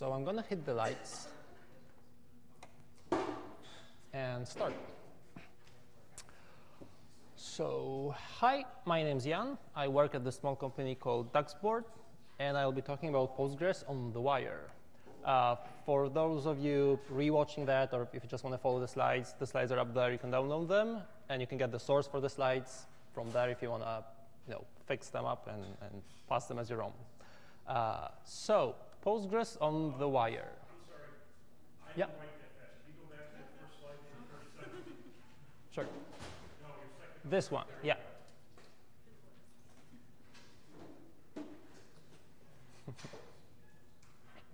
So I'm going to hit the lights and start. So, hi, my name is Jan. I work at the small company called Ducksboard, and I'll be talking about Postgres on the wire. Uh, for those of you rewatching that, or if you just want to follow the slides, the slides are up there. You can download them, and you can get the source for the slides from there if you want to you know, fix them up and, and pass them as your own. Uh, so, Postgres on the wire. yeah. Sure. This one, yeah.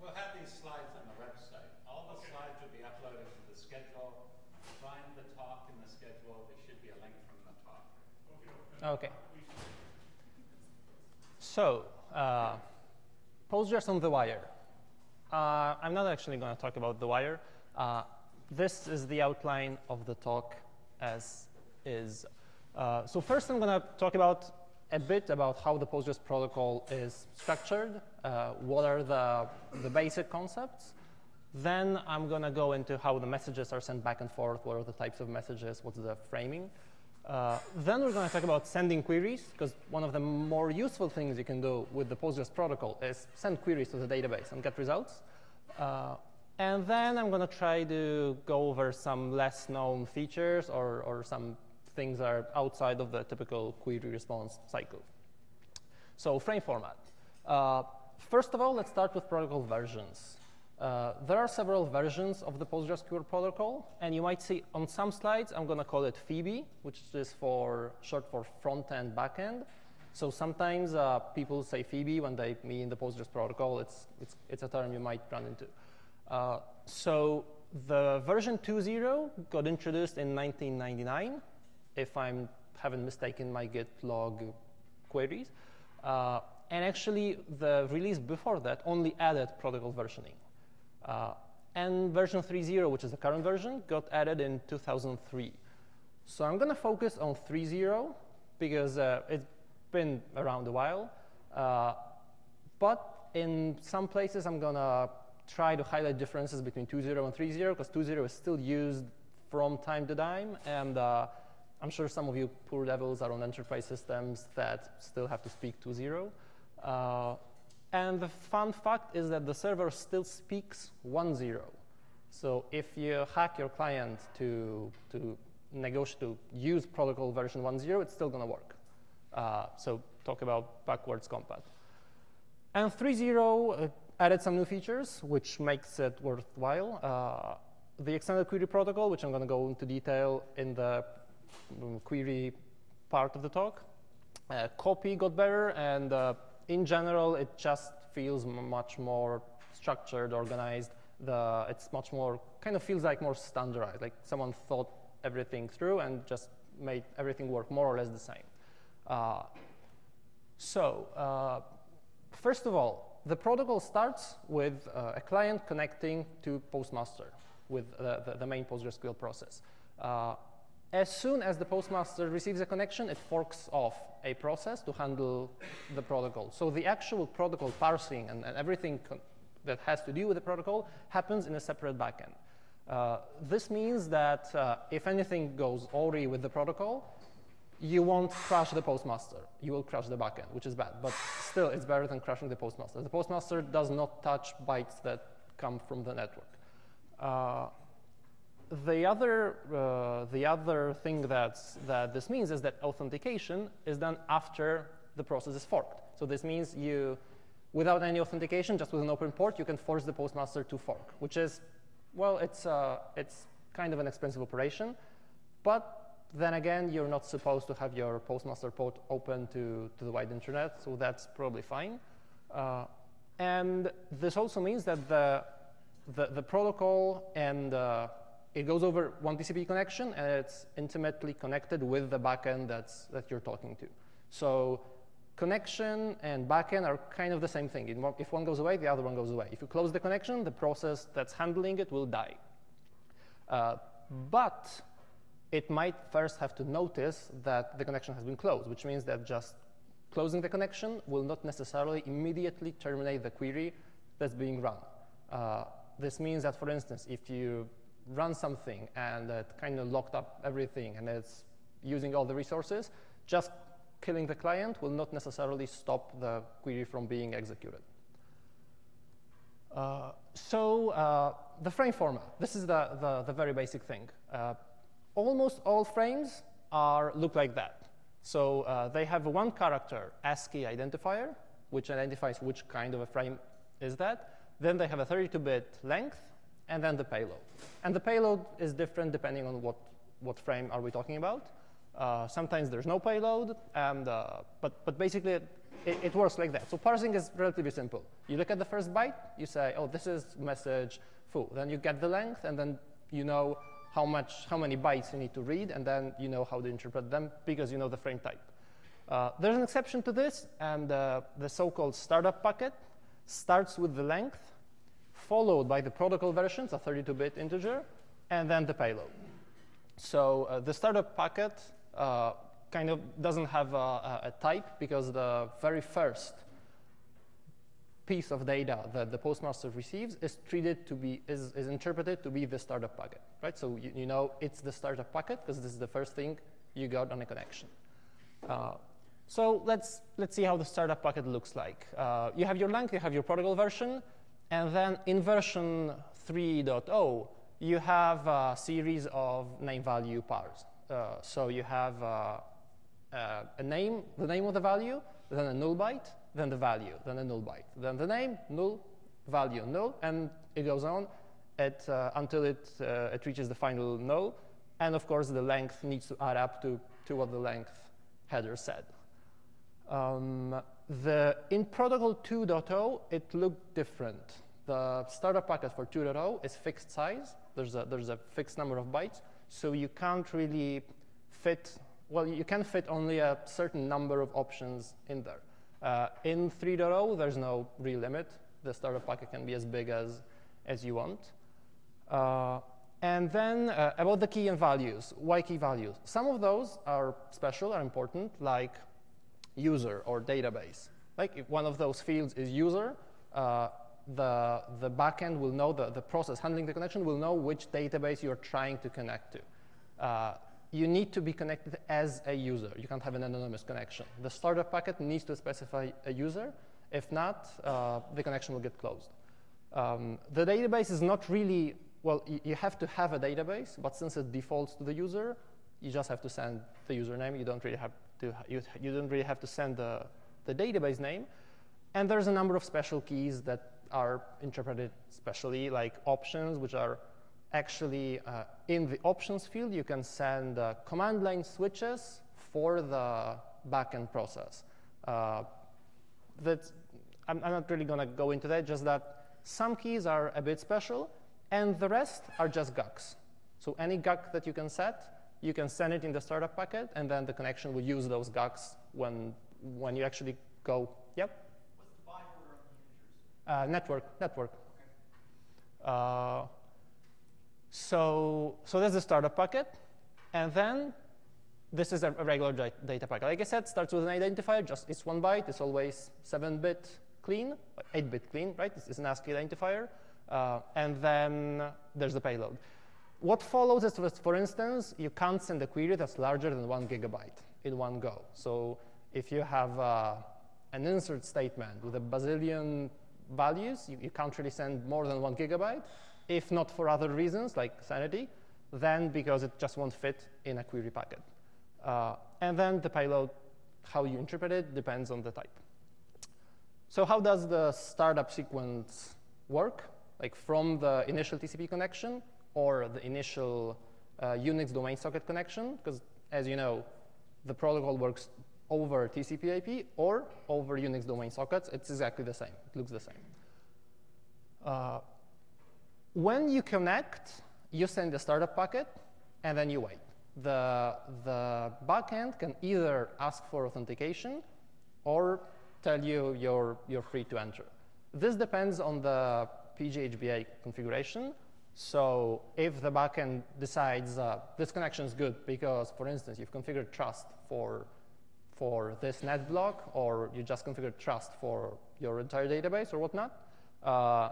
we'll have these slides on the website. All the slides will be uploaded to the schedule. Find the talk in the schedule. There should be a link from the talk. Okay. So, uh, Postgres on the wire. Uh, I'm not actually going to talk about the wire. Uh, this is the outline of the talk as is. Uh, so first I'm going to talk about a bit about how the Postgres protocol is structured, uh, what are the, the basic concepts. Then I'm going to go into how the messages are sent back and forth, what are the types of messages, what's the framing. Uh, then we're going to talk about sending queries, because one of the more useful things you can do with the Postgres protocol is send queries to the database and get results. Uh, and then I'm going to try to go over some less known features or, or some things that are outside of the typical query response cycle. So frame format. Uh, first of all, let's start with protocol versions. Uh, there are several versions of the PostgreSQL protocol, and you might see on some slides, I'm going to call it FEBE, which is for short for front-end, back-end. So sometimes uh, people say FEBE when they mean the Postgres protocol. It's, it's, it's a term you might run into. Uh, so the version 2.0 got introduced in 1999, if I haven't mistaken my git log queries. Uh, and actually, the release before that only added protocol versioning. Uh, and version 3.0, which is the current version, got added in 2003. So I'm going to focus on 3.0 because uh, it's been around a while. Uh, but in some places, I'm going to try to highlight differences between 2.0 and 3.0 because 2.0 is still used from time to time. And uh, I'm sure some of you poor devils are on enterprise systems that still have to speak 2.0. And the fun fact is that the server still speaks 1.0. So if you hack your client to, to negotiate to use protocol version 1.0, it's still going to work. Uh, so talk about backwards compat. And 3.0 uh, added some new features, which makes it worthwhile. Uh, the extended query protocol, which I'm going to go into detail in the um, query part of the talk. Uh, copy got better, and uh, in general, it just feels much more structured, organized. The, it's much more, kind of feels like more standardized, like someone thought everything through and just made everything work more or less the same. Uh, so, uh, first of all, the protocol starts with uh, a client connecting to Postmaster with the, the, the main PostgreSQL process. As soon as the postmaster receives a connection, it forks off a process to handle the protocol. So the actual protocol parsing and, and everything that has to do with the protocol happens in a separate backend. Uh, this means that uh, if anything goes awry with the protocol, you won't crash the postmaster. You will crash the backend, which is bad. But still, it's better than crashing the postmaster. The postmaster does not touch bytes that come from the network. Uh, the other, uh, the other thing that's, that this means is that authentication is done after the process is forked. So this means you, without any authentication, just with an open port, you can force the postmaster to fork, which is, well, it's, uh, it's kind of an expensive operation. But then again, you're not supposed to have your postmaster port open to, to the wide internet, so that's probably fine. Uh, and this also means that the, the, the protocol and uh, it goes over one TCP connection, and it's intimately connected with the backend that's, that you're talking to. So connection and backend are kind of the same thing. If one goes away, the other one goes away. If you close the connection, the process that's handling it will die. Uh, but it might first have to notice that the connection has been closed, which means that just closing the connection will not necessarily immediately terminate the query that's being run. Uh, this means that, for instance, if you run something and it kind of locked up everything and it's using all the resources, just killing the client will not necessarily stop the query from being executed. Uh, so uh, the frame format, this is the, the, the very basic thing. Uh, almost all frames are look like that. So uh, they have one character ASCII identifier, which identifies which kind of a frame is that. Then they have a 32-bit length, and then the payload. And the payload is different depending on what, what frame are we talking about. Uh, sometimes there's no payload, and, uh, but, but basically it, it, works like that. So parsing is relatively simple. You look at the first byte, you say, oh, this is message foo. Then you get the length, and then you know how, much, how many bytes you need to read, and then you know how to interpret them because you know the frame type. Uh, there's an exception to this, and uh, the so-called startup packet starts with the length, followed by the protocol versions, a 32-bit integer, and then the payload. So uh, the startup packet uh, kind of doesn't have a, a, type because the very first piece of data that the postmaster receives is treated to be is, is interpreted to be the startup packet, right? So you, you know it's the startup packet because this is the first thing you got on a connection. Uh, so let's let's see how the startup packet looks like. Uh, you have your length, you have your protocol version, and then in version 3.0 you have a series of name value pairs. Uh, so you have uh, uh, a name, the name of the value, then a null byte, then the value, then a null byte, then the name, null, value, null, and it goes on at, uh, until it, it reaches the final null. And of course, the length needs to add up to, to what the length header said. Um, the, in protocol 2.0, it looked different. The startup packet for 2.0 is fixed size. There's a, there's a fixed number of bytes. So you can't really fit, well, you can fit only a certain number of options in there. Uh, in 3.0, there's no real limit. The startup packet can be as big as, as you want. Uh, and then uh, about the key and values, why key values? Some of those are special, are important, like user or database. Like if one of those fields is user, uh, the, the backend will know, the, the process handling the connection will know which database you're trying to connect to. Uh, you need to be connected as a user. You can't have an anonymous connection. The startup packet needs to specify a user. If not, uh, the connection will get closed. Um, the database is not really, well, you have to have a database, but since it defaults to the user, you just have to send the username. You don't really have to, you, you don't really have to send the, the database name. And there's a number of special keys that are interpreted specially, like options, which are actually uh, in the options field, you can send uh, command line switches for the backend process. Uh, that I'm, I'm, not really going to go into that, just that some keys are a bit special, and the rest are just GUCs. So any GUC that you can set, you can send it in the startup packet, and then the connection will use those GUCs when, when you actually go, yep? What's the byte order of the Uh, network, network. Uh, so, so there's the startup packet. And then this is a, regular data packet. Like I said, starts with an identifier, just it's one byte. It's always 7-bit clean, 8-bit clean, right? This is an ASCII identifier. Uh, and then there's the payload. What follows is, for instance, you can't send a query that's larger than one gigabyte in one go. So if you have uh, an insert statement with a bazillion values. You, you can't really send more than one gigabyte. If not for other reasons, like sanity, then because it just won't fit in a query packet. Uh, and then the payload, how you interpret it, depends on the type. So how does the startup sequence work? Like from the initial TCP connection or the initial uh, Unix domain socket connection? Because as you know, the protocol works over TCP IP or over Unix domain sockets, it's exactly the same. It looks the same. Uh, when you connect, you send the startup packet, and then you wait. The, the backend can either ask for authentication or tell you you're, you're free to enter. This depends on the PGHBA configuration. So if the backend decides uh, this connection is good because, for instance, you've configured trust for for this net block, or you just configured trust for your entire database or whatnot, uh,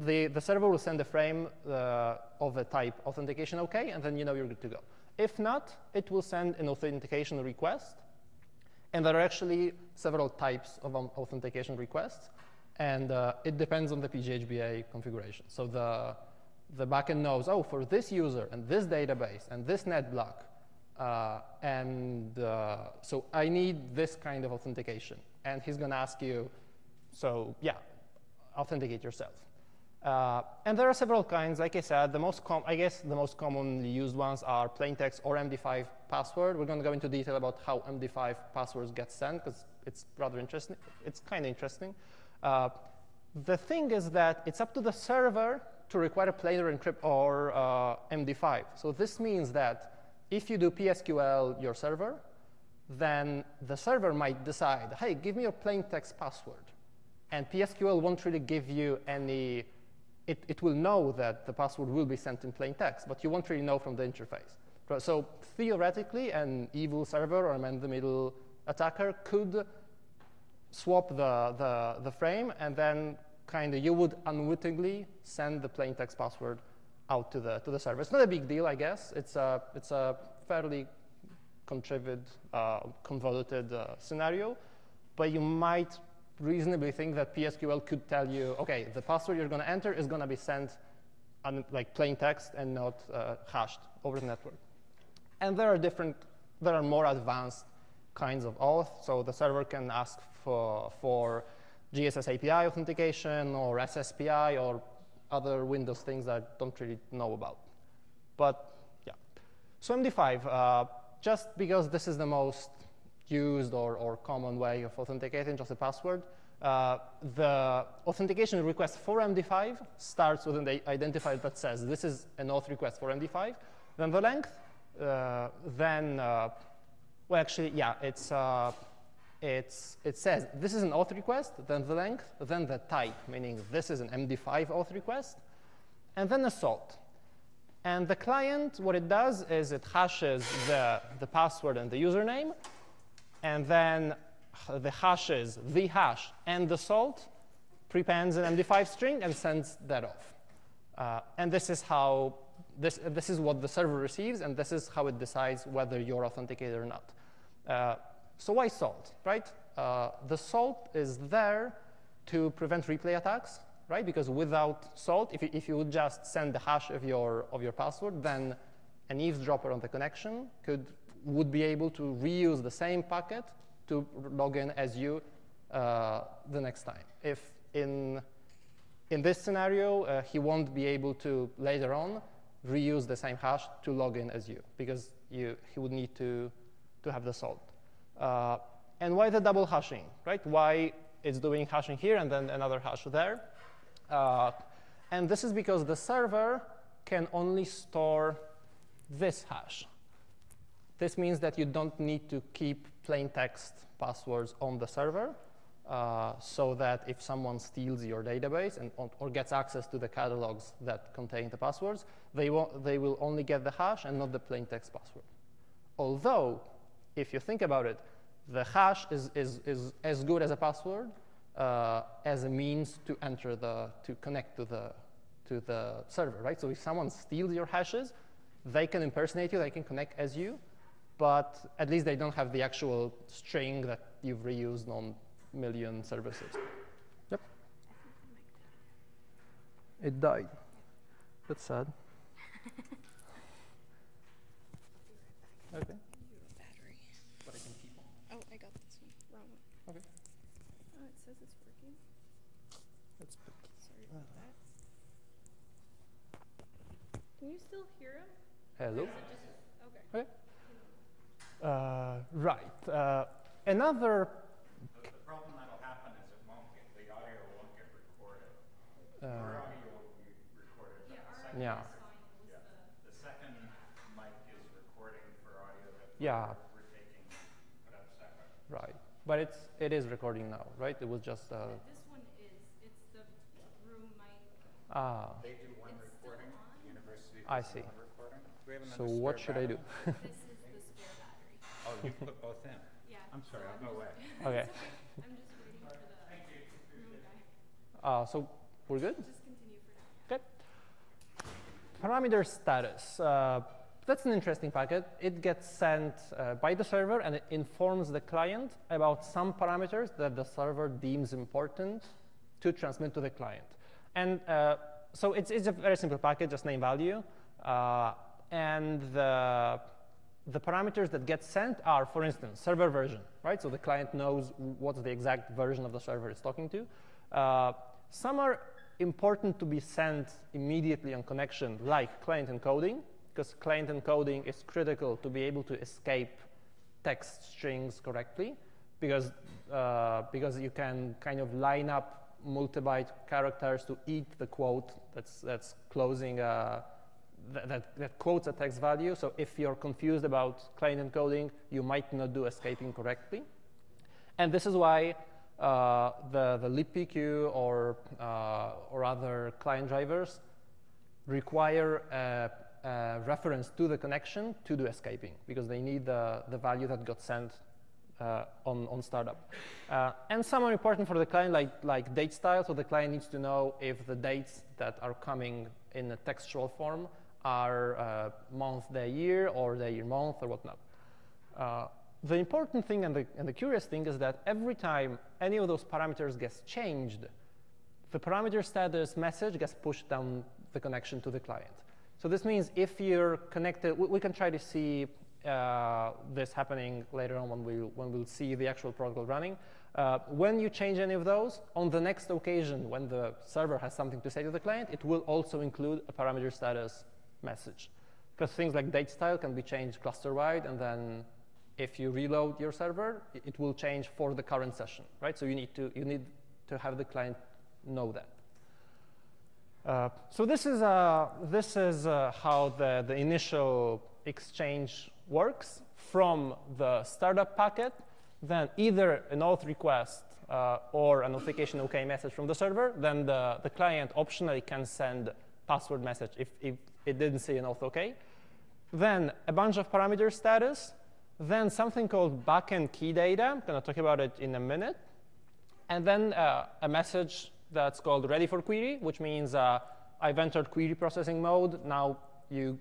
the, the server will send a frame uh, of a type authentication OK, and then you know you're good to go. If not, it will send an authentication request. And there are actually several types of um, authentication requests. And uh, it depends on the PGHBA configuration. So the, the backend knows, oh, for this user and this database and this net block, uh, and uh, so I need this kind of authentication. And he's going to ask you, so yeah, authenticate yourself. Uh, and there are several kinds. Like I said, the most I guess the most commonly used ones are plain text or MD5 password. We're going to go into detail about how MD5 passwords get sent because it's rather interesting. It's kind of interesting. Uh, the thing is that it's up to the server to require a plain or encrypt or uh, MD5. So this means that if you do PSQL your server, then the server might decide, hey, give me your plain text password. And PSQL won't really give you any it, it will know that the password will be sent in plain text, but you won't really know from the interface. So theoretically, an evil server or a man-in-the-middle attacker could swap the, the, the frame, and then kind of you would unwittingly send the plain text password out to the, to the server. It's not a big deal, I guess. It's a, it's a fairly contrived, uh, convoluted uh, scenario, but you might reasonably think that PSQL could tell you, OK, the password you're going to enter is going to be sent on like plain text and not uh, hashed over the network. And there are different, there are more advanced kinds of auth. So the server can ask for, for GSS API authentication or SSPI or other Windows things that I don't really know about. But yeah. So MD5, uh, just because this is the most used or, or common way of authenticating just a password. Uh, the authentication request for MD5 starts with an identifier that says this is an auth request for MD5. Then the length, uh, then, uh, well, actually, yeah, it's, uh, it's, it says this is an auth request, then the length, then the type, meaning this is an MD5 auth request, and then a salt. And the client, what it does is it hashes the, the password and the username, and then the hashes, the hash, and the salt prepends an MD5 string and sends that off. Uh, and this is how this, this is what the server receives, and this is how it decides whether you're authenticated or not. Uh, so why salt, right? Uh, the salt is there to prevent replay attacks, right? Because without salt, if you, if you would just send the hash of your, of your password, then an eavesdropper on the connection could would be able to reuse the same packet to log in as you uh, the next time. If in, in this scenario, uh, he won't be able to later on reuse the same hash to log in as you, because you, he would need to, to have the salt. Uh, and why the double hashing, right? Why it's doing hashing here and then another hash there? Uh, and this is because the server can only store this hash. This means that you don't need to keep plain text passwords on the server uh, so that if someone steals your database and, or gets access to the catalogs that contain the passwords, they, they will only get the hash and not the plain text password. Although, if you think about it, the hash is, is, is as good as a password uh, as a means to enter the, to connect to the, to the server, right? So if someone steals your hashes, they can impersonate you, they can connect as you, but at least they don't have the actual string that you've reused on million services. Yep. It died. That's sad. okay. battery. But I can keep on. Oh, I got this one. Wrong one. Okay. Oh, it says it's working. That's Sorry about that. Can you still hear him? Hello. Or is it just okay? Okay. Uh, right. Uh, another. The, the problem that'll happen is it won't get, the audio won't get recorded. Uh, Our audio will be recorded. but yeah. Yeah, the second mic is recording for audio that Yeah. we're, we're taking, put up separate. Right. But it's it is recording now, right? It was just. Uh, This one is. It's the room mic. ah. They do one It's still recording, on? university I see. one recording. Do we have So what spare should I do? this is the spare battery. Oh, you put both in? Yeah. I'm sorry, so I'll go away. okay. I'm just waiting for the room guy. Uh, so we're good. Just continue parameter status. Uh, that's an interesting packet. It gets sent uh, by the server and it informs the client about some parameters that the server deems important to transmit to the client. And uh, so it's, it's a very simple packet, just name value. Uh, and the, the parameters that get sent are, for instance, server version, right? So the client knows what's the exact version of the server it's talking to. Uh, some are important to be sent immediately on connection, like client encoding, because client encoding is critical to be able to escape text strings correctly, because, uh, because you can kind of line up multi-byte characters to eat the quote that's, that's closing, uh, th that, that quotes a text value. So if you're confused about client encoding, you might not do escaping correctly. And this is why uh, the, the libpq or, uh, or other client drivers require a, a, reference to the connection to do escaping because they need the, the value that got sent uh, on, on startup. Uh, and some are important for the client, like, like date style. So the client needs to know if the dates that are coming in a textual form are uh, month, day, year, or day, year, month, or whatnot. Uh, the important thing and the, and the curious thing is that every time any of those parameters gets changed, the parameter status message gets pushed down the connection to the client. So this means if you're connected, we, we can try to see uh, this happening later on when, we, when we'll see the actual protocol running. Uh, when you change any of those, on the next occasion when the server has something to say to the client, it will also include a parameter status message. Because things like date style can be changed cluster-wide, and then if you reload your server, it will change for the current session, right? So you need to, you need to have the client know that. Uh, so this is, uh, this is uh, how the, the initial exchange works from the startup packet, then either an auth request uh, or a notification OK message from the server, then the, the client optionally can send password message if, if it didn't see an auth OK. Then a bunch of parameter status, then something called backend key data. I'm going to talk about it in a minute. And then uh, a message that's called ready for query, which means uh, I've entered query processing mode. Now you,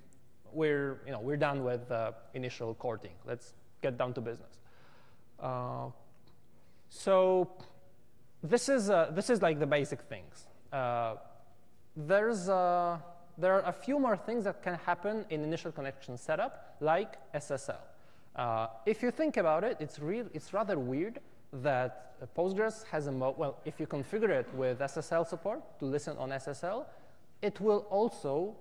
we're, you know, we're done with uh, initial courting. Let's get down to business. Uh, so this is, uh, this is like the basic things. Uh, there's, there are a few more things that can happen in initial connection setup, like SSL. Uh, if you think about it, it's, real, it's rather weird that Postgres has a mode, well, if you configure it with SSL support to listen on SSL, it will also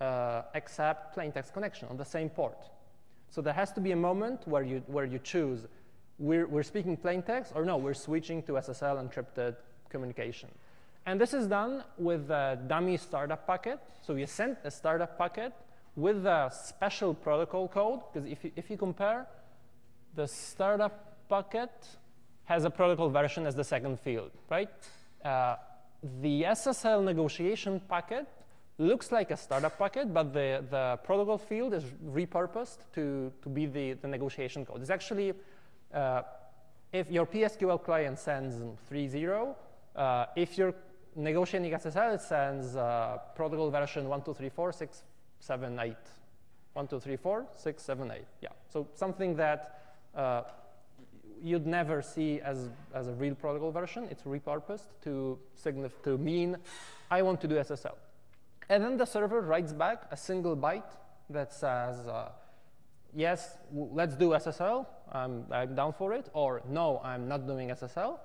uh, accept plain text connection on the same port. So there has to be a moment where you, where you choose, we're, we're speaking plain text, or no, we're switching to SSL encrypted communication. And this is done with a dummy startup packet. So you send a startup packet with a special protocol code, because if you, if you compare, the startup packet has a protocol version as the second field, right? Uh, the SSL negotiation packet looks like a startup packet, but the, the protocol field is repurposed to, to be the, the negotiation code. It's actually, uh, if your PSQL client sends 3.0, uh, if you're negotiating SSL, sends uh, protocol version 1.2.3.4.6 seven, eight. One, two, three, four, six, seven, eight. Yeah. So something that uh, you'd never see as, as a real protocol version. It's repurposed to, to mean I want to do SSL. And then the server writes back a single byte that says, uh, yes, let's do SSL. I'm, I'm down for it. Or no, I'm not doing SSL.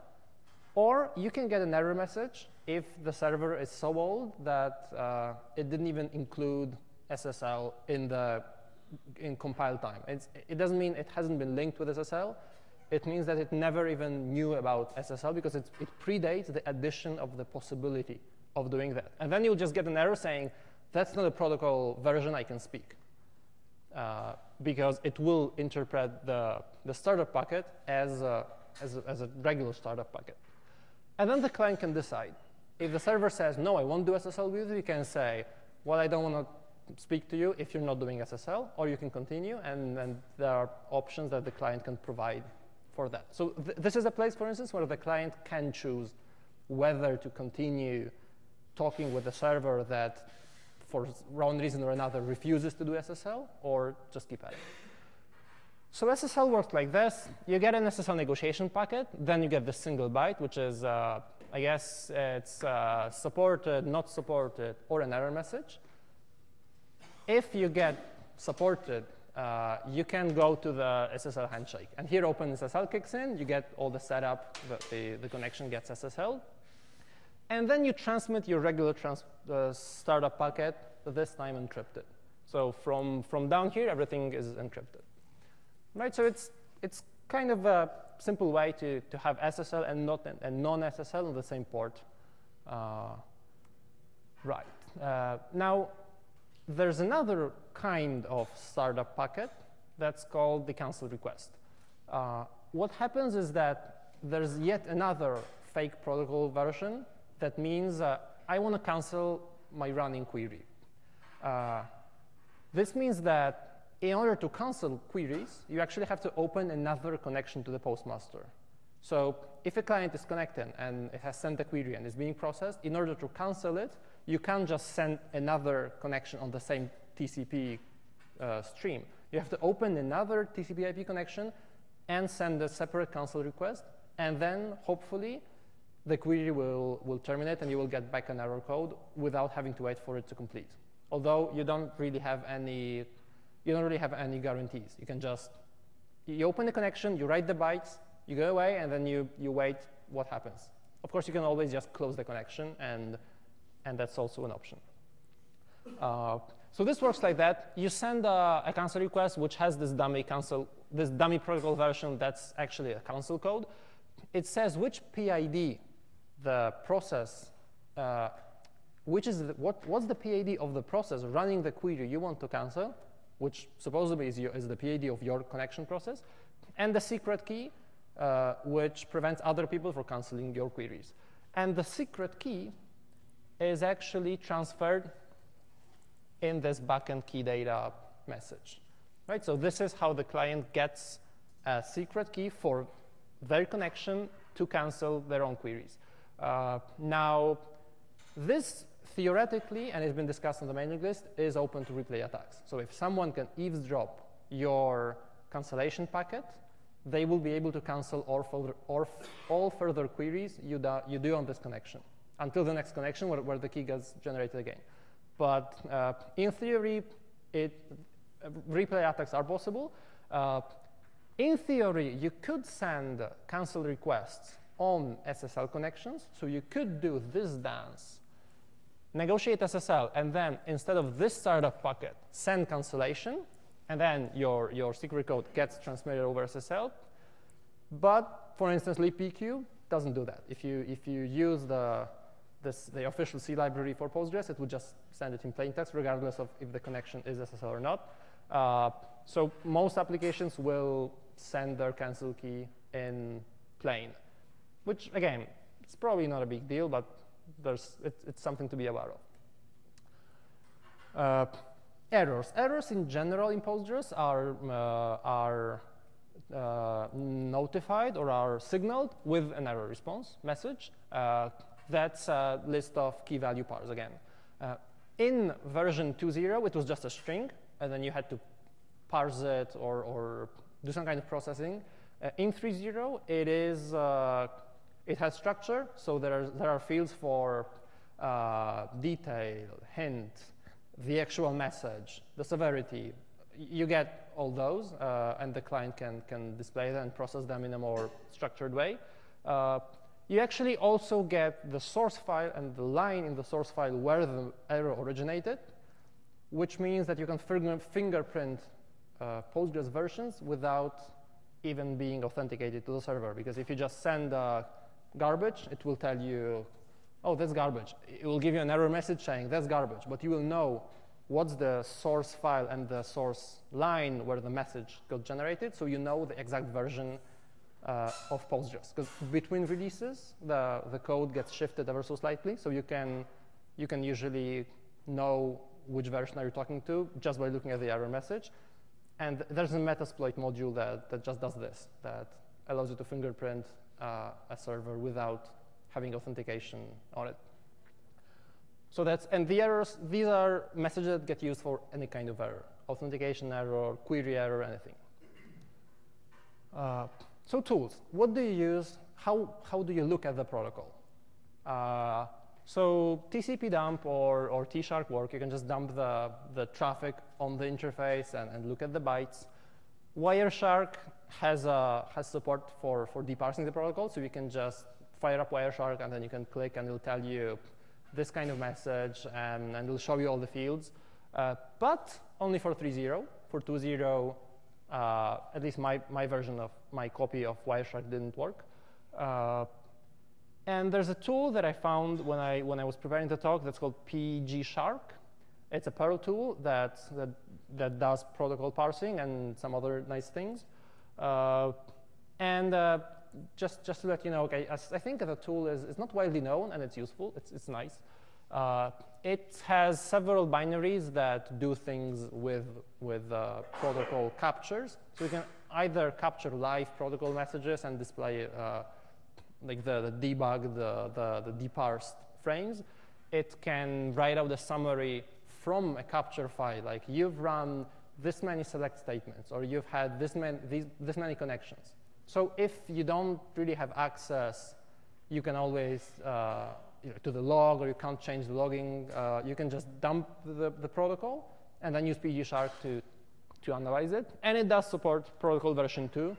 Or you can get an error message if the server is so old that uh, it didn't even include SSL in the in compile time. It's, it doesn't mean it hasn't been linked with SSL. It means that it never even knew about SSL because it predates the addition of the possibility of doing that. And then you'll just get an error saying, that's not a protocol version I can speak. Uh, because it will interpret the, the startup packet as a, as, a, as a regular startup packet. And then the client can decide. If the server says, no, I won't do SSL with you, you can say, well, I don't want to speak to you if you're not doing SSL, or you can continue, and, and there are options that the client can provide for that. So th this is a place, for instance, where the client can choose whether to continue talking with the server that for one reason or another, refuses to do SSL, or just keep at it. So SSL works like this. You get an SSL negotiation packet, then you get the single byte, which is, uh, I guess, it's uh, supported, not supported, or an error message. If you get supported, uh, you can go to the SSL handshake. And here OpenSSL kicks in. You get all the setup. The, the, the connection gets SSL. And then you transmit your regular trans uh, startup packet, this time encrypted. So from, from down here, everything is encrypted. Right, so it's, it's kind of a simple way to, to have SSL and, not, and non-SSL on the same port. Uh, right. Uh, now, there's another kind of startup packet that's called the cancel request. Uh, what happens is that there's yet another fake protocol version that means uh, I want to cancel my running query. Uh, this means that in order to cancel queries, you actually have to open another connection to the postmaster. So if a client is connected and it has sent a query and is being processed, in order to cancel it, you can't just send another connection on the same TCP uh, stream. You have to open another TCP IP connection and send a separate cancel request, and then hopefully the query will, will terminate and you will get back an error code without having to wait for it to complete. Although you don't really have any you don't really have any guarantees. You can just, you open the connection, you write the bytes, you go away, and then you, you wait what happens. Of course, you can always just close the connection, and, and that's also an option. Uh, so this works like that. You send a, a, cancel request, which has this dummy cancel, this dummy protocol version that's actually a cancel code. It says which PID the process, uh, which is the, what, what's the PID of the process running the query you want to cancel, which supposedly is, your, is the PID of your connection process, and the secret key, uh, which prevents other people from canceling your queries. And the secret key is actually transferred in this backend key data message. Right? So this is how the client gets a secret key for their connection to cancel their own queries. Uh, now, this theoretically, and it's been discussed on the mailing list, is open to replay attacks. So if someone can eavesdrop your cancellation packet, they will be able to cancel all further, all further queries you, do, you do on this connection until the next connection where, where the key gets generated again. But uh, in theory, it, uh, replay attacks are possible. Uh, in theory, you could send cancel requests on SSL connections. So you could do this dance negotiate SSL, and then instead of this startup packet, send cancellation, and then your, your secret code gets transmitted over SSL. But for instance, libpq doesn't do that. If you, if you use the, this, the official C library for Postgres, it would just send it in plain text, regardless of if the connection is SSL or not. Uh, so most applications will send their cancel key in plain, which again, it's probably not a big deal, but there's, it, it's something to be aware of. Uh, errors. Errors in general in Postgres are, uh, are uh, notified or are signaled with an error response message. Uh, that's a list of key value pairs again. Uh, in version 2.0, it was just a string, and then you had to parse it or, or do some kind of processing. Uh, in 3.0, it is it has structure, so there are, there are fields for uh, detail, hint, the actual message, the severity. You get all those, uh, and the client can, can display them and process them in a more structured way. Uh, you actually also get the source file and the line in the source file where the error originated, which means that you can fingerprint uh, Postgres versions without even being authenticated to the server. Because if you just send a garbage, it will tell you, oh, that's garbage. It will give you an error message saying that's garbage, but you will know what's the source file and the source line where the message got generated, so you know the exact version uh, of Postgres. Because between releases, the, the code gets shifted ever so slightly, so you can, you can usually know which version are you talking to just by looking at the error message. And there's a Metasploit module that, that just does this, that allows you to fingerprint uh, a server without having authentication on it. So that's, and the errors, these are messages that get used for any kind of error, authentication error, query error, anything. Uh, so tools, what do you use? How, how do you look at the protocol? Uh, so TCP dump or, or T-Shark work, you can just dump the, the traffic on the interface and, and look at the bytes. Wireshark has, uh, has support for, for deparsing the protocol, so you can just fire up Wireshark and then you can click and it'll tell you this kind of message and, and it'll show you all the fields. Uh, but only for 3.0. For 2.0, uh, at least my, my version of my copy of Wireshark didn't work. Uh, and there's a tool that I found when I, when I was preparing the talk that's called PG Shark. It's a Perl tool that, that, that does protocol parsing and some other nice things. Uh, and uh, just, just to let you know, okay, I, I think the tool is, is not widely known and it's useful. It's, it's nice. Uh, it has several binaries that do things with, with uh, protocol captures. So you can either capture live protocol messages and display uh, like the, the debug, the, the, the deparsed frames. It can write out a summary from a capture file, like you've run this many select statements, or you've had this many, these, this many connections. So if you don't really have access, you can always, uh, to the log, or you can't change the logging, uh, you can just dump the, the protocol, and then use PGShark to, to analyze it. And it does support protocol version 2,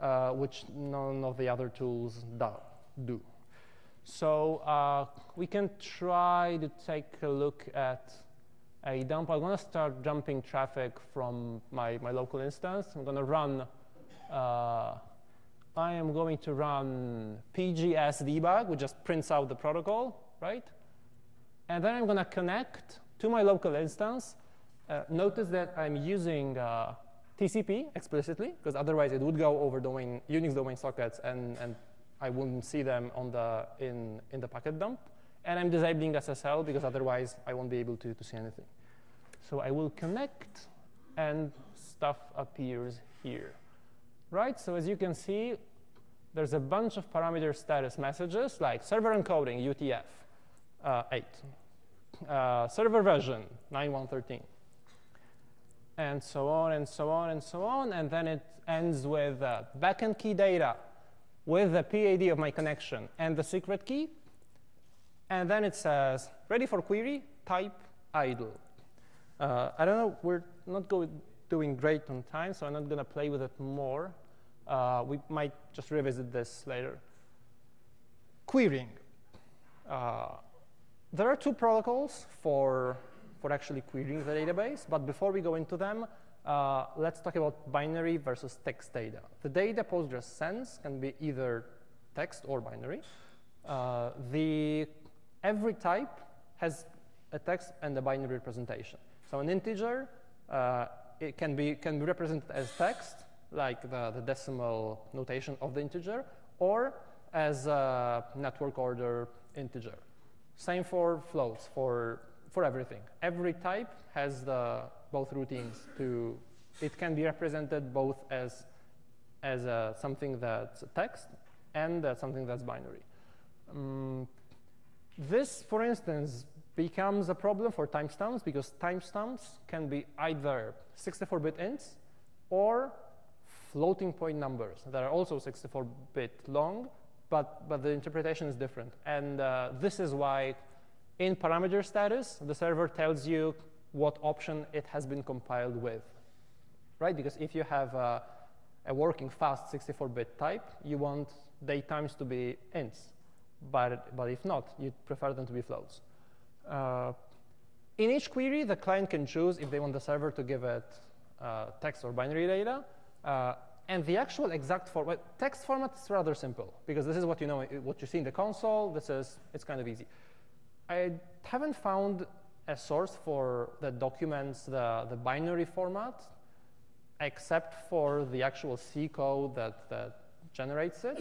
uh, which none of the other tools do. So uh, we can try to take a look at a dump. I'm going to start dumping traffic from my, my local instance. I'm going to run, uh, I am going to run pgs debug, which just prints out the protocol, right? And then I'm going to connect to my local instance. Uh, notice that I'm using uh, TCP explicitly, because otherwise it would go over domain, Unix domain sockets, and, and I wouldn't see them on the, in, in the packet dump. And I'm disabling SSL, because otherwise I won't be able to, to see anything. So I will connect, and stuff appears here. Right, so as you can see, there's a bunch of parameter status messages, like server encoding, UTF, uh, 8. Uh, server version, 9113 and so on and so on and so on. And then it ends with uh, backend key data with the PID of my connection and the secret key. And then it says, ready for query, type idle. Uh, I don't know, we're not doing great on time, so I'm not going to play with it more. Uh, we might just revisit this later. Querying. Uh, there are two protocols for for actually querying the database. But before we go into them, uh, let's talk about binary versus text data. The data Postgres sends can be either text or binary. Uh, the, every type has a text and a binary representation. So an integer, uh, it can be, can be represented as text, like the, the decimal notation of the integer, or as a network order integer. Same for floats. For for everything. Every type has the both routines to, it can be represented both as, as uh, something that's text and uh, something that's binary. Um, this, for instance, becomes a problem for timestamps because timestamps can be either 64-bit ints or floating point numbers that are also 64-bit long, but, but the interpretation is different. And uh, this is why in parameter status, the server tells you what option it has been compiled with, right? Because if you have a, a working fast 64-bit type, you want date times to be ints. But, but if not, you prefer them to be floats. Uh, in each query, the client can choose if they want the server to give it uh, text or binary data. Uh, and the actual exact format, text format is rather simple, because this is what you know, what you see in the console. This is, it's kind of easy. I haven't found a source for that documents the, the binary format, except for the actual C code that, that generates it.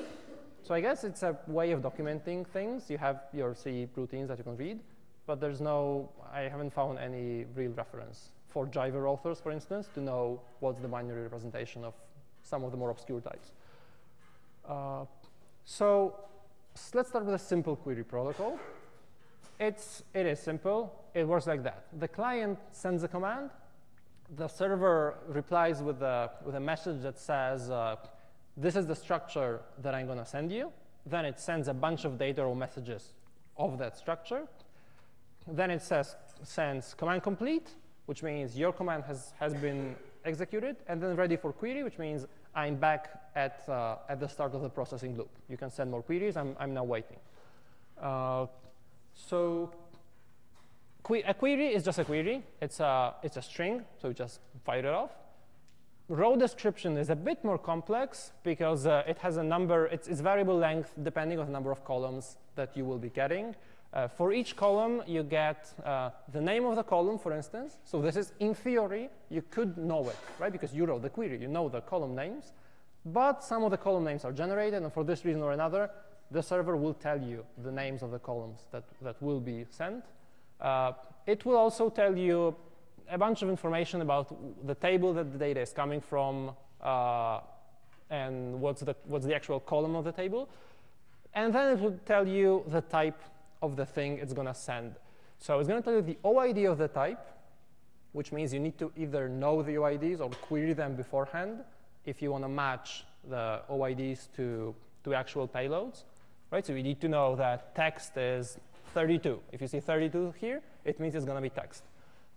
So I guess it's a way of documenting things. You have your C routines that you can read, but there's no, I haven't found any real reference for Jivers authors, for instance, to know what's the binary representation of some of the more obscure types. Uh, so let's start with a simple query protocol. it's, it is simple. It works like that. The client sends a command. The server replies with a, with a message that says, uh, this is the structure that I'm going to send you. Then it sends a bunch of data or messages of that structure. Then it says, sends command complete, which means your command has, has been executed, and then ready for query, which means I'm back at, uh, at the start of the processing loop. You can send more queries. I'm, I'm now waiting. Uh, so que a query is just a query. It's a, it's a string, so you just fire it off. Row description is a bit more complex because uh, it has a number, it's, it's, variable length depending on the number of columns that you will be getting. Uh, for each column, you get uh, the name of the column, for instance. So this is, in theory, you could know it, right? Because you wrote the query, you know the column names. But some of the column names are generated, and for this reason or another, the server will tell you the names of the columns that, that will be sent. Uh, it will also tell you a bunch of information about the table that the data is coming from uh, and what's the, what's the actual column of the table. And then it will tell you the type of the thing it's going to send. So it's going to tell you the OID of the type, which means you need to either know the OIDs or query them beforehand if you want to match the OIDs to, to actual payloads. Right? So you need to know that text is 32. If you see 32 here, it means it's going to be text.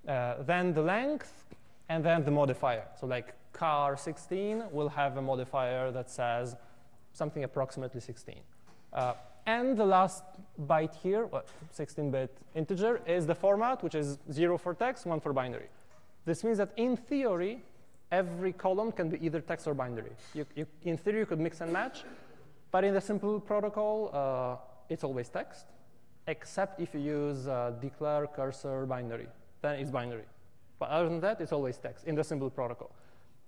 Uh, then the length, and then the modifier. So like char 16 will have a modifier that says something approximately 16. Uh, and the last byte here, 16-bit integer, is the format, which is 0 for text, 1 for binary. This means that in theory, every column can be either text or binary. You, you, in theory, you could mix and match. But in the simple protocol, uh, it's always text, except if you use uh, declare cursor binary. Then it's binary. But other than that, it's always text in the simple protocol.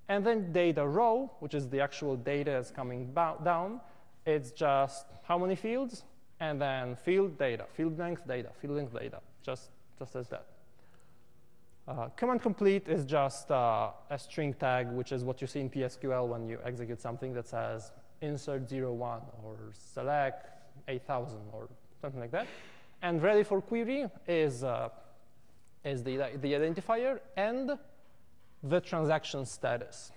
And then data row, which is the actual data that's coming down, it's just how many fields, and then field data, field length data, field length data, just, just as that. Uh, command complete is just uh, a string tag, which is what you see in PSQL when you execute something that says insert 01 or select 8000 or something like that. And ready for query is, uh, is the, the identifier and the transaction status.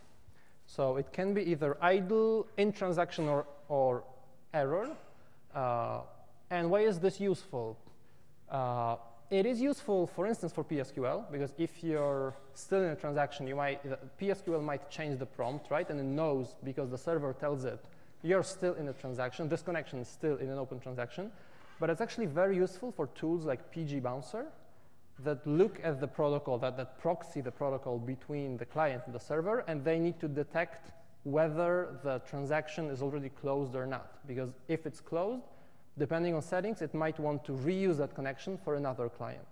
So it can be either idle, in transaction, or or error. Uh, and why is this useful? Uh, it is useful, for instance, for PSQL, because if you're still in a transaction, you might, PSQL might change the prompt, right? And it knows, because the server tells it, you're still in a transaction. This connection is still in an open transaction. But it's actually very useful for tools like PgBouncer that look at the protocol, that, that proxy the protocol between the client and the server, and they need to detect whether the transaction is already closed or not. Because if it's closed, depending on settings, it might want to reuse that connection for another client.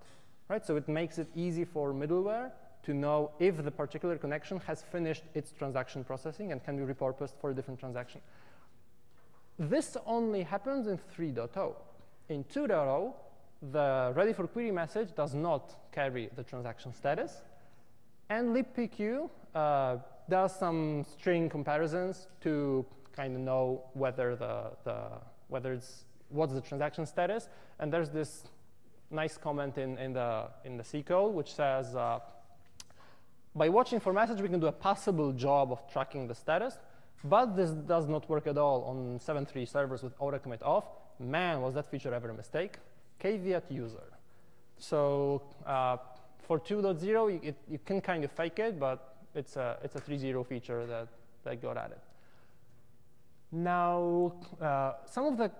Right? So it makes it easy for middleware to know if the particular connection has finished its transaction processing and can be repurposed for a different transaction. This only happens in 3.0. In 2.0, the ready for query message does not carry the transaction status. And libpq uh, does some string comparisons to kind of know whether the, the whether it's what's the transaction status. And there's this nice comment in, in the in the C code which says uh, by watching for message we can do a possible job of tracking the status, but this does not work at all on 7.3 servers with auto commit off. Man, was that feature ever a mistake? Caveat user. So uh, for 2.0, you, you can kind of fake it, but it's a, it's a 3.0 feature that, that got added. Now, uh, some of the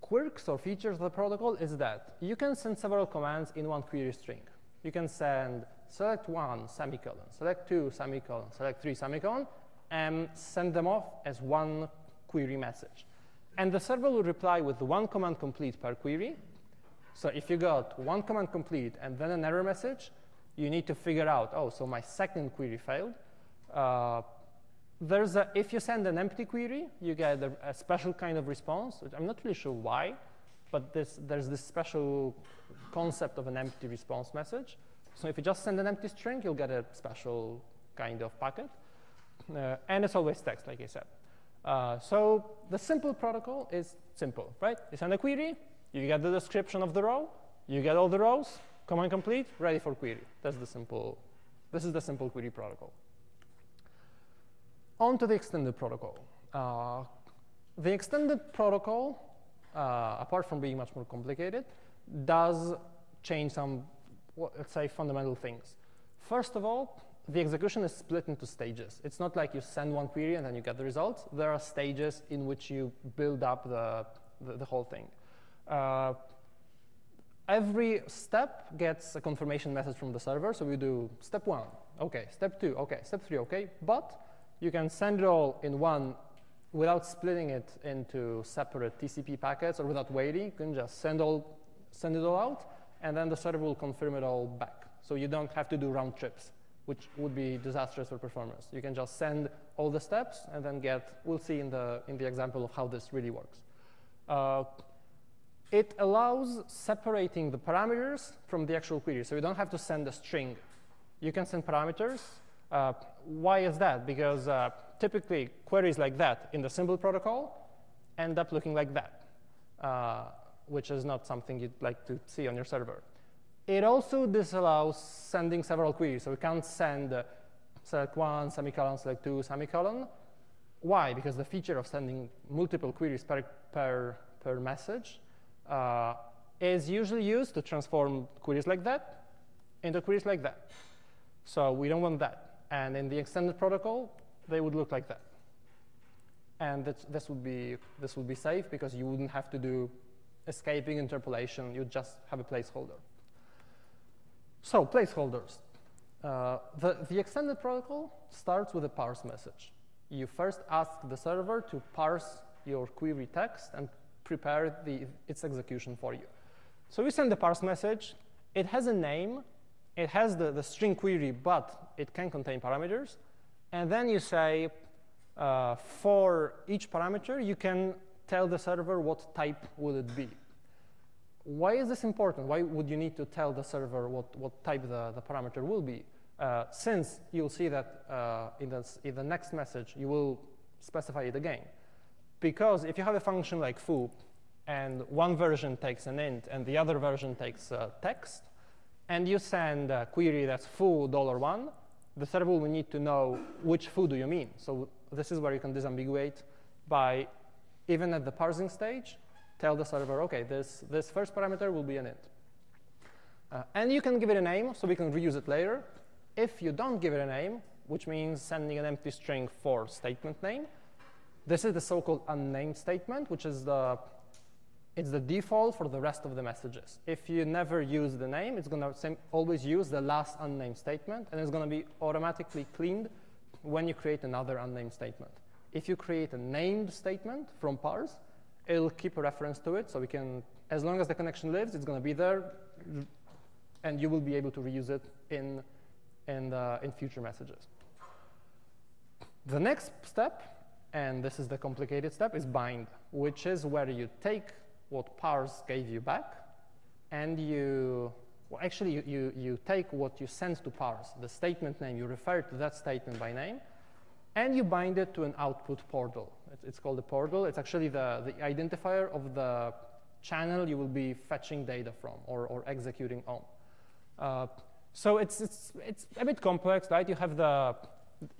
quirks or features of the protocol is that you can send several commands in one query string. You can send select one semicolon, select two semicolon, select three semicolon, and send them off as one query message. And the server will reply with one command complete per query. So if you got one command complete and then an error message, you need to figure out, oh, so my second query failed. Uh, there's a, if you send an empty query, you get a, a, special kind of response. I'm not really sure why, but this, there's this special concept of an empty response message. So if you just send an empty string, you'll get a special kind of packet. Uh, and it's always text, like I said. Uh, so the simple protocol is simple, right? You send a query, you get the description of the row, You get all the rows, command complete, ready for query. That's the simple, this is the simple query protocol. On to the extended protocol. Uh, the extended protocol, uh, apart from being much more complicated, does change some, let's say, fundamental things. First of all, the execution is split into stages. It's not like you send one query and then you get the results. There are stages in which you build up the, the, the whole thing. Uh, every step gets a confirmation message from the server. So we do step one, OK, step two, OK, step three, OK. But you can send it all in one without splitting it into separate TCP packets or without waiting. You can just send, all, send it all out, and then the server will confirm it all back. So you don't have to do round trips, which would be disastrous for performance. You can just send all the steps and then get, we'll see in the, in the example of how this really works. Uh, it allows separating the parameters from the actual query. So you don't have to send a string. You can send parameters. Uh, why is that? Because uh, typically queries like that in the simple protocol end up looking like that, uh, which is not something you'd like to see on your server. It also disallows sending several queries. So we can't send uh, select one, semicolon, select two, semicolon. Why? Because the feature of sending multiple queries per, per, per message uh, is usually used to transform queries like that into queries like that. So we don't want that. And in the extended protocol, they would look like that. And this, this, would be, this would be safe because you wouldn't have to do escaping interpolation. You'd just have a placeholder. So placeholders. Uh, the, the extended protocol starts with a parse message. You first ask the server to parse your query text and prepare the, its execution for you. So we send the parse message. It has a name. It has the, the string query, but it can contain parameters. And then you say, uh, for each parameter, you can tell the server what type would it be. Why is this important? Why would you need to tell the server what, what type the, the parameter will be? Uh, since you'll see that uh, in, the, in the next message, you will specify it again. Because if you have a function like foo, and one version takes an int, and the other version takes uh, text, and you send a query that's foo dollar $1, the server will need to know which foo do you mean. So this is where you can disambiguate by, even at the parsing stage, tell the server, OK, this, this first parameter will be an int. Uh, and you can give it a name, so we can reuse it later. If you don't give it a name, which means sending an empty string for statement name, this is the so-called unnamed statement, which is the it's the default for the rest of the messages. If you never use the name, it's going to always use the last unnamed statement, and it's going to be automatically cleaned when you create another unnamed statement. If you create a named statement from parse, it'll keep a reference to it, so we can, as long as the connection lives, it's going to be there, and you will be able to reuse it in, in, the, in future messages. The next step, and this is the complicated step, is bind, which is where you take what parse gave you back, and you, well, actually, you, you, you take what you sent to parse, the statement name, you refer to that statement by name, and you bind it to an output portal. It's, it's called a portal. It's actually the, the identifier of the channel you will be fetching data from or, or executing on. Uh, so it's, it's, it's a bit complex, right? You have the,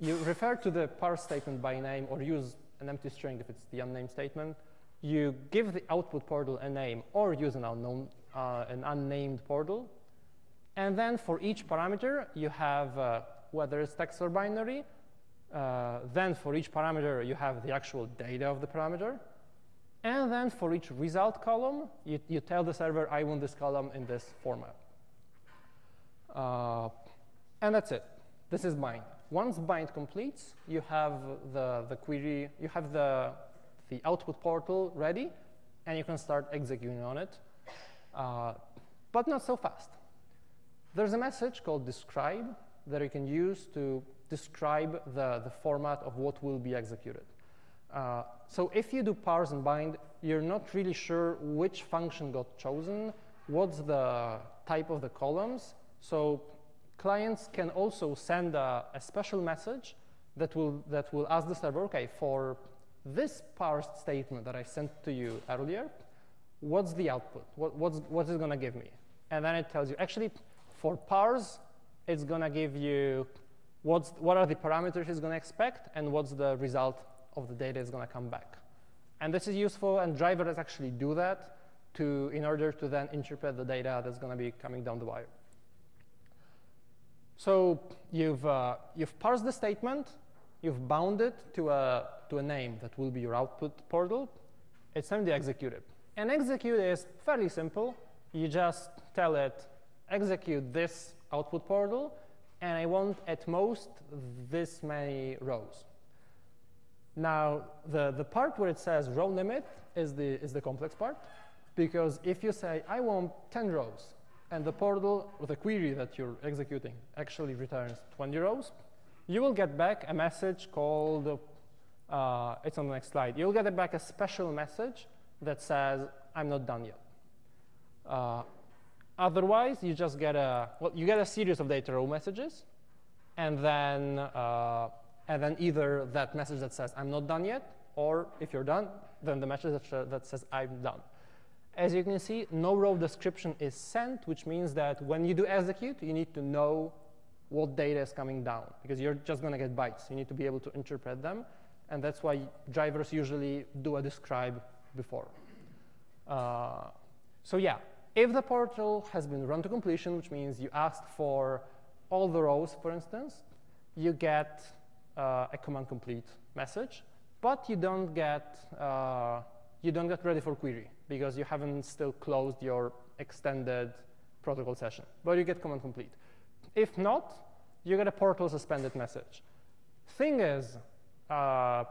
you refer to the parse statement by name or use an empty string if it's the unnamed statement you give the output portal a name or use an unknown, uh, an unnamed portal. And then for each parameter, you have uh, whether it's text or binary. Uh, then for each parameter, you have the actual data of the parameter. And then for each result column, you, you tell the server, I want this column in this format. Uh, and that's it. This is bind. Once bind completes, you have the, the query, you have the the output portal ready, and you can start executing on it, uh, but not so fast. There's a message called describe that you can use to describe the, the format of what will be executed. Uh, so if you do parse and bind, you're not really sure which function got chosen, what's the type of the columns. So clients can also send a, a special message that will, that will ask the server, OK, for this parsed statement that I sent to you earlier, what's the output? What, what's, what's it going to give me? And then it tells you, actually, for parse, it's going to give you what's, what are the parameters it's going to expect and what's the result of the data is going to come back. And this is useful, and drivers actually do that to, in order to then interpret the data that's going to be coming down the wire. So you've, uh, you've parsed the statement, you've bound it to a, to a name that will be your output portal. It's time to execute it. And execute is fairly simple. You just tell it, execute this output portal, and I want at most this many rows. Now, the, the part where it says row limit is the, is the complex part, because if you say, I want 10 rows, and the portal or the query that you're executing actually returns 20 rows, you will get back a message called, uh, it's on the next slide, you'll get back a special message that says, I'm not done yet. Uh, otherwise, you just get a, well, you get a series of data row messages, and then, uh, and then either that message that says, I'm not done yet, or if you're done, then the message that, that says, I'm done. As you can see, no row description is sent, which means that when you do execute, you need to know what data is coming down, because you're just going to get bytes. You need to be able to interpret them, and that's why drivers usually do a describe before. Uh, so yeah, if the portal has been run to completion, which means you asked for all the rows, for instance, you get uh, a command complete message, but you don't get uh, you don't get ready for query because you haven't still closed your extended protocol session, but you get command complete. If not, you get a portal suspended message. Thing is, uh,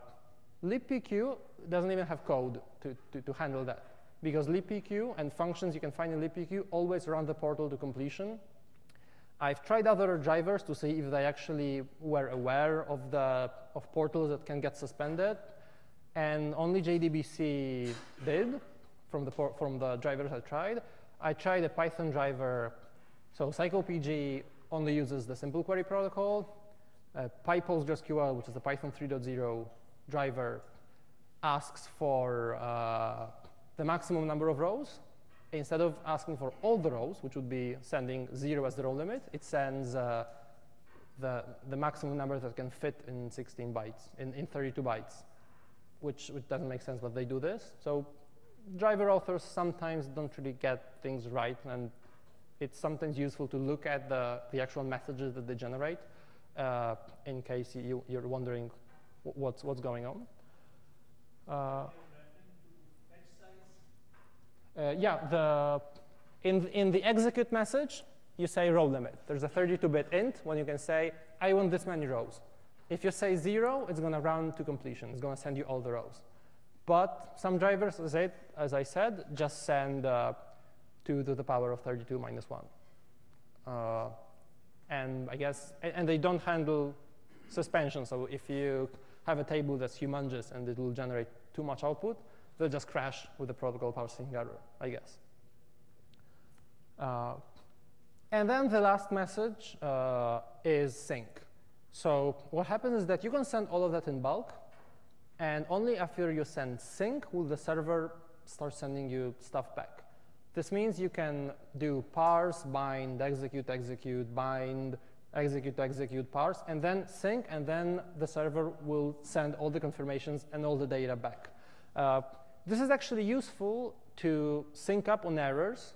libpq doesn't even have code to, to, to handle that because libpq and functions you can find in libpq always run the portal to completion. I've tried other drivers to see if they actually were aware of the of portals that can get suspended, and only JDBC did from the from the drivers I tried. I tried a Python driver, so Psycopg only uses the simple query protocol. Uh, PyPostgreSQL, which is the Python 3.0 driver, asks for uh, the maximum number of rows. Instead of asking for all the rows, which would be sending zero as the row limit, it sends uh, the, the maximum number that can fit in 16 bytes, in, in 32 bytes, which, which doesn't make sense, but they do this. So driver authors sometimes don't really get things right, and it's sometimes useful to look at the, the actual messages that they generate uh, in case you, you're wondering what's, what's going on. Uh, uh, yeah, the, in, in the execute message, you say row limit. There's a 32-bit int when you can say, I want this many rows. If you say zero, it's going to run to completion. It's going to send you all the rows. But some drivers, as I, as I said, just send uh, 2 to the power of 32 minus 1. Uh, and I guess, and they don't handle suspension. So if you have a table that's humongous and it will generate too much output, they'll just crash with the protocol parsing error, I guess. Uh, and then the last message uh, is sync. So what happens is that you can send all of that in bulk, and only after you send sync will the server start sending you stuff back. This means you can do parse, bind, execute, execute, bind, execute, execute, parse, and then sync, and then the server will send all the confirmations and all the data back. Uh, this is actually useful to sync up on errors,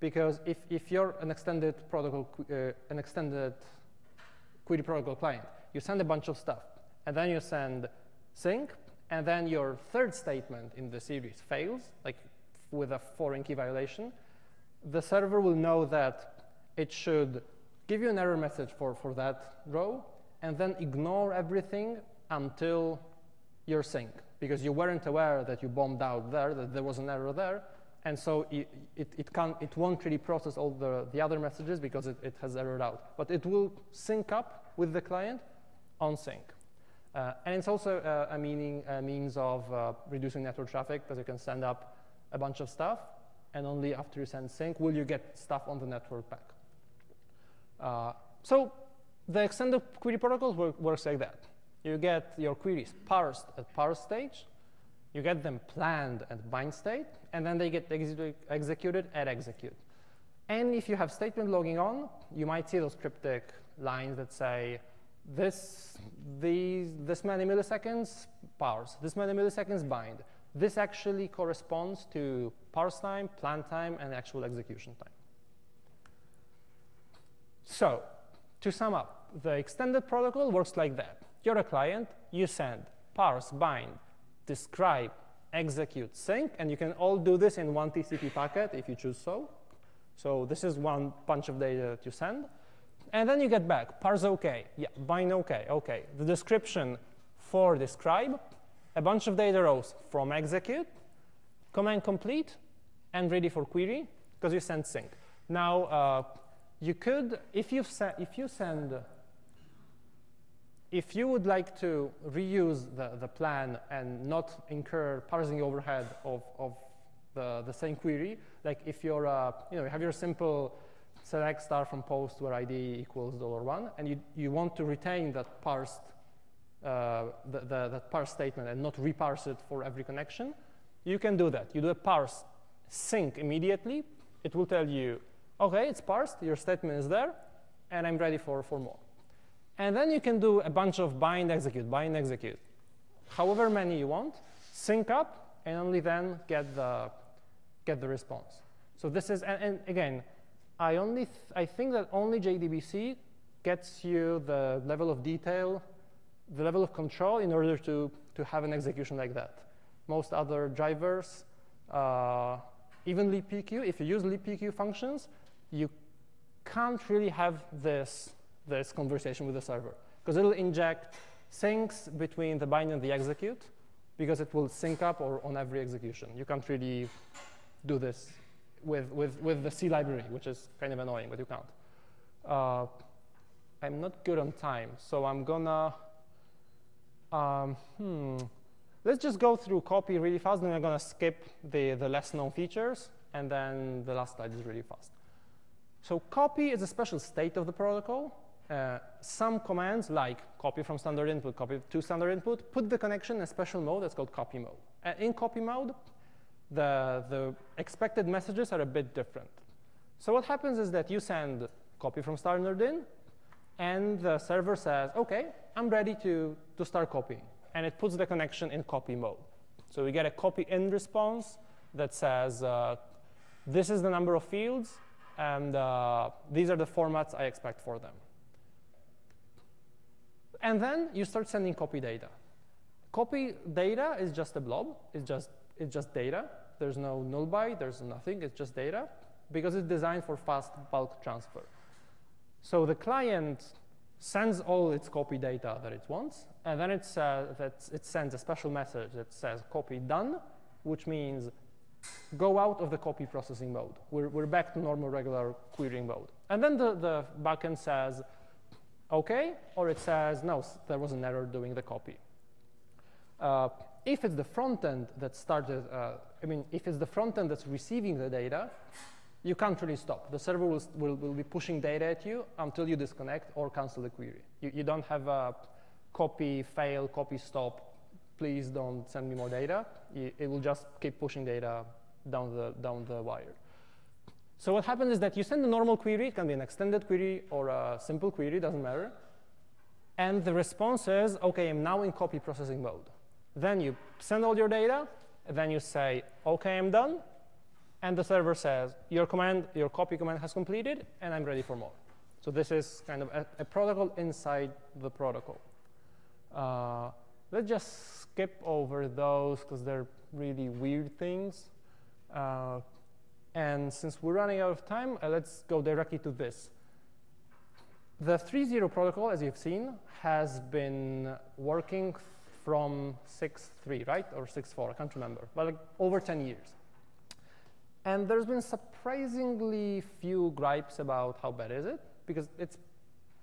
because if, if you're an extended protocol, uh, an extended query protocol client, you send a bunch of stuff, and then you send sync, and then your third statement in the series fails, like with a foreign key violation, the server will know that it should give you an error message for, for that row, and then ignore everything until your sync because you weren't aware that you bombed out there, that there was an error there. And so it, it, it, can't, it won't really process all the, the other messages because it, it has errored out. But it will sync up with the client on sync. Uh, and it's also uh, a, meaning, a means of uh, reducing network traffic because you can send up a bunch of stuff, and only after you send sync will you get stuff on the network back. Uh, so the extended query protocol work, works like that. You get your queries parsed at parse stage. You get them planned at bind state. And then they get executed at execute. And if you have statement logging on, you might see those cryptic lines that say, this, these, this many milliseconds parse, this many milliseconds bind. This actually corresponds to parse time, plan time, and actual execution time. So to sum up, the extended protocol works like that. You're a client, you send parse, bind, describe, execute, sync, and you can all do this in one TCP packet if you choose so. So this is one bunch of data that you send. And then you get back, parse OK, yeah, bind OK, OK. The description for describe, a bunch of data rows from execute, command complete, and ready for query, because you send sync. Now, uh, you could, if you, if you send, if you would like to reuse the, the plan and not incur parsing overhead of, of the, the same query, like if you're, uh, you know, you have your simple select star from post where ID equals dollar $1, and you, you want to retain that parsed, uh, the, the, that parse statement and not reparse it for every connection, you can do that. You do a parse sync immediately. It will tell you, OK, it's parsed, your statement is there, and I'm ready for, for more. And then you can do a bunch of bind, execute, bind, execute, however many you want, sync up, and only then get the, get the response. So this is, and, and again, I only, I think that only JDBC gets you the level of detail, the level of control in order to, to have an execution like that. Most other drivers, uh, even libpq, if you use libpq functions, you can't really have this, this conversation with the server because it'll inject syncs between the bind and the execute because it will sync up or on every execution. You can't really do this with, with, with the C library, which is kind of annoying, but you can't. Uh, I'm not good on time, so I'm gonna, um, hmm. Let's just go through copy really fast, then I'm gonna skip the, the less known features, and then the last slide is really fast. So copy is a special state of the protocol. Uh, some commands like copy from standard input, copy to standard input, put the connection in a special mode that's called copy mode. Uh, in copy mode, the, the expected messages are a bit different. So what happens is that you send copy from standard in, and the server says, OK, I'm ready to, to start copying. And it puts the connection in copy mode. So we get a copy in response that says, uh, this is the number of fields, and uh, these are the formats I expect for them. And then you start sending copy data. Copy data is just a blob. It's just, it's just data. There's no null byte. There's nothing. It's just data because it's designed for fast bulk transfer. So the client sends all its copy data that it wants, and then it, uh, that it sends a special message that says copy done, which means go out of the copy processing mode. We're, we're back to normal regular querying mode. And then the, the backend says, OK, or it says, no, there was an error doing the copy. Uh, if it's the front end that started, uh, I mean, if it's the front end that's receiving the data, you can't really stop. The server will, will, will be pushing data at you until you disconnect or cancel the query. You, you don't have a copy, fail, copy, stop, please don't send me more data. It will just keep pushing data down the, down the wire. So what happens is that you send a normal query, it can be an extended query or a simple query, doesn't matter. And the response is, OK, I'm now in copy processing mode. Then you send all your data, then you say, OK, I'm done. And the server says, your command, your copy command has completed, and I'm ready for more. So this is kind of a, a protocol inside the protocol. Uh, let's just skip over those because they're really weird things. Uh, and since we're running out of time, uh, let's go directly to this. The 3.0 protocol, as you've seen, has been working from 6.3, right? Or 6.4, I can't remember, but like over 10 years. And there's been surprisingly few gripes about how bad is it, because it's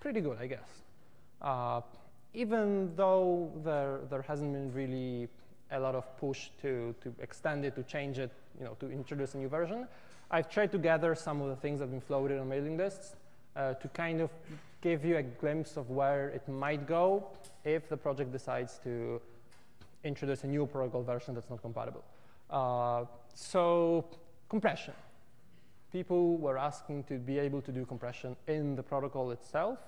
pretty good, I guess. Uh, even though there, there hasn't been really a lot of push to, to extend it, to change it, you know, to introduce a new version, I've tried to gather some of the things that have been floated on mailing lists uh, to kind of give you a glimpse of where it might go if the project decides to introduce a new protocol version that's not compatible. Uh, so compression. people were asking to be able to do compression in the protocol itself.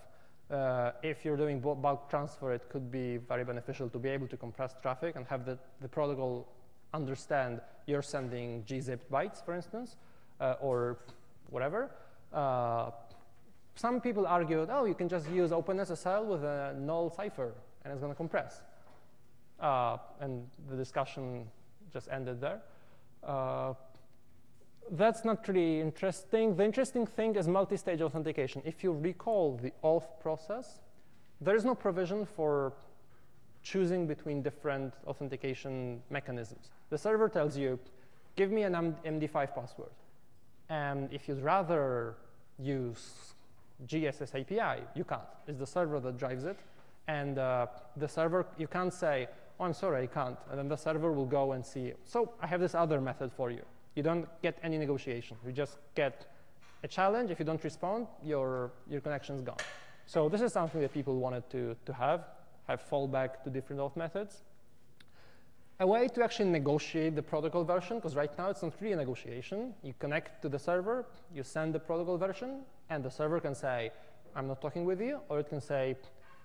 Uh, if you're doing bulk transfer, it could be very beneficial to be able to compress traffic and have the, the protocol understand you're sending gzipped bytes, for instance, uh, or whatever. Some people argued, oh, you can just use OpenSSL with a null cipher, and it's going to compress. Uh, and the discussion just ended there. Uh, that's not really interesting. The interesting thing is multi-stage authentication. If you recall the auth process, there is no provision for choosing between different authentication mechanisms. The server tells you, give me an MD5 password. And if you'd rather use GSS API, you can't. It's the server that drives it. And uh, the server, you can't say, oh, I'm sorry, I can't. And then the server will go and see, so I have this other method for you. You don't get any negotiation. You just get a challenge. If you don't respond, your, your connection is gone. So this is something that people wanted to, to have, have fallback to different auth methods. A way to actually negotiate the protocol version, because right now it's not really a negotiation. You connect to the server, you send the protocol version, and the server can say, I'm not talking with you, or it can say,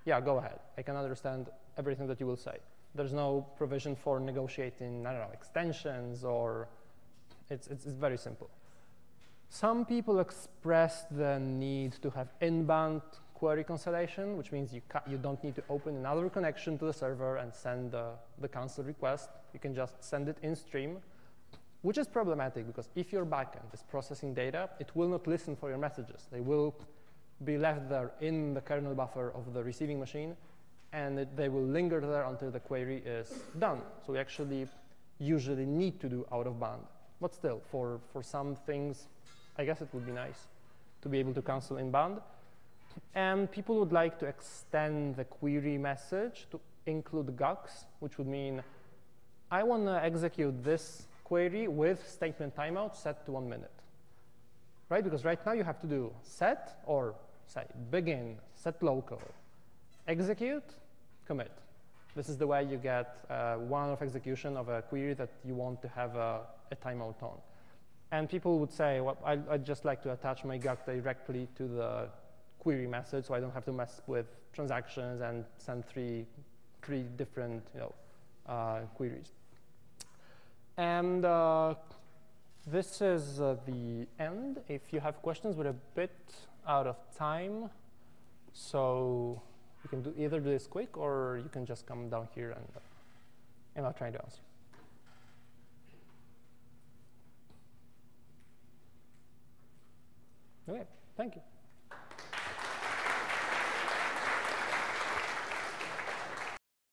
yeah, go ahead. I can understand everything that you will say. There's no provision for negotiating, I don't know, extensions or it's, it's, it's very simple. Some people expressed the need to have inbound query cancellation, which means you, you don't need to open another connection to the server and send the, the cancel request. You can just send it in stream, which is problematic because if your backend is processing data, it will not listen for your messages. They will be left there in the kernel buffer of the receiving machine, and it, they will linger there until the query is done. So we actually usually need to do out of band. But still, for, for some things, I guess it would be nice to be able to cancel inbound. And people would like to extend the query message to include GUCs, which would mean I want to execute this query with statement timeout set to one minute. Right? Because right now you have to do set or say begin, set local, execute, commit. This is the way you get uh, one of execution of a query that you want to have a, a timeout on. And people would say, well, I, would just like to attach my GUC directly to the query method so I don't have to mess with transactions and send three, three different you know, uh, queries. And uh, this is uh, the end. If you have questions, we're a bit out of time. So you can do either do this quick or you can just come down here and, uh, and I'll try to answer. Okay, thank you.